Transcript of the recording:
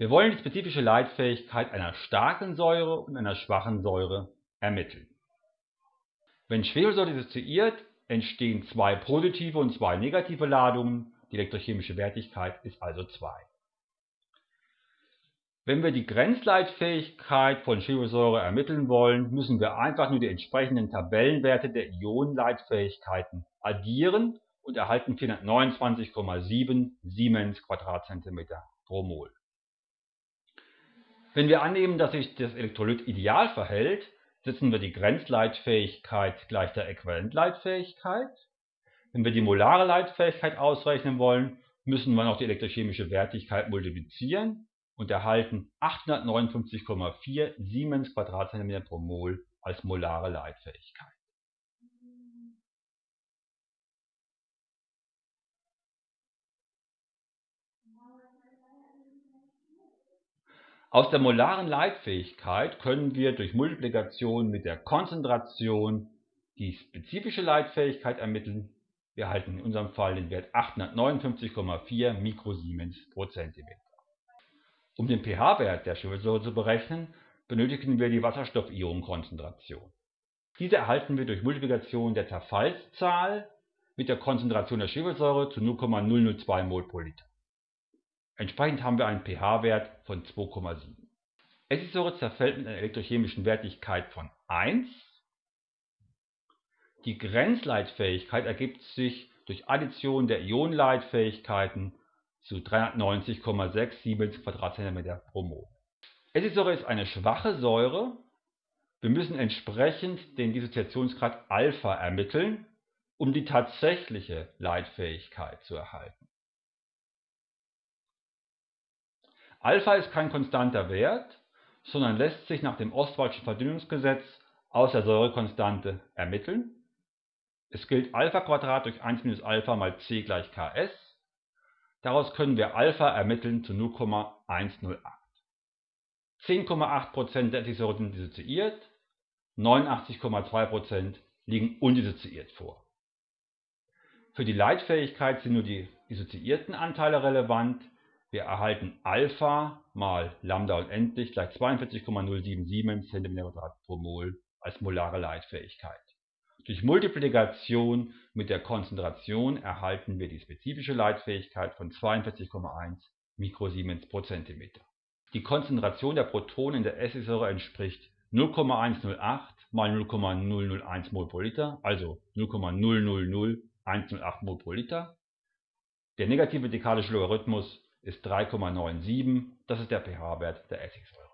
Wir wollen die spezifische Leitfähigkeit einer starken Säure und einer schwachen Säure ermitteln. Wenn Schwefelsäure dissoziiert, entstehen zwei positive und zwei negative Ladungen, die elektrochemische Wertigkeit ist also 2. Wenn wir die Grenzleitfähigkeit von Schwefelsäure ermitteln wollen, müssen wir einfach nur die entsprechenden Tabellenwerte der Ionenleitfähigkeiten addieren und erhalten 429,7 Siemens Quadratzentimeter pro Mol. Wenn wir annehmen, dass sich das Elektrolyt ideal verhält, setzen wir die Grenzleitfähigkeit gleich der Äquivalentleitfähigkeit. Wenn wir die molare Leitfähigkeit ausrechnen wollen, müssen wir noch die elektrochemische Wertigkeit multiplizieren und erhalten 859,4 Siemens Quadratzentimeter pro Mol als molare Leitfähigkeit. Aus der molaren Leitfähigkeit können wir durch Multiplikation mit der Konzentration die spezifische Leitfähigkeit ermitteln. Wir erhalten in unserem Fall den Wert 859,4 Mikrosiemens pro Zentimeter. Um den pH-Wert der Schwefelsäure zu berechnen, benötigen wir die Wasserstoffionenkonzentration. Diese erhalten wir durch Multiplikation der Zerfallszahl mit der Konzentration der Schwefelsäure zu 0,002 mol pro Liter. Entsprechend haben wir einen pH-Wert von 2,7. Essigsäure zerfällt mit einer elektrochemischen Wertigkeit von 1. Die Grenzleitfähigkeit ergibt sich durch Addition der Ionenleitfähigkeiten zu 390,6 Siemens Quadratzentimeter pro Mol. Essigsäure ist eine schwache Säure. Wir müssen entsprechend den Dissoziationsgrad Alpha ermitteln, um die tatsächliche Leitfähigkeit zu erhalten. Alpha ist kein konstanter Wert, sondern lässt sich nach dem Ostwaldschen Verdünnungsgesetz aus der Säurekonstante ermitteln. Es gilt Alpha Quadrat durch 1 minus Alpha mal c gleich Ks. Daraus können wir Alpha ermitteln zu 0,108. 10,8% der Essigsäure sind dissoziiert, 89,2% liegen undissoziiert vor. Für die Leitfähigkeit sind nur die dissoziierten Anteile relevant, wir erhalten Alpha mal Lambda unendlich gleich 42,077 cm pro Mol als molare Leitfähigkeit. Durch Multiplikation mit der Konzentration erhalten wir die spezifische Leitfähigkeit von 42,1 Mikrosiemens pro Zentimeter. Die Konzentration der Protonen in der Essigsäure entspricht 0,108 mal 0,001 mol pro Liter, also 0,000108 mol pro Liter. Der negative dekadische Logarithmus ist 3,97, das ist der pH-Wert der Essigsäure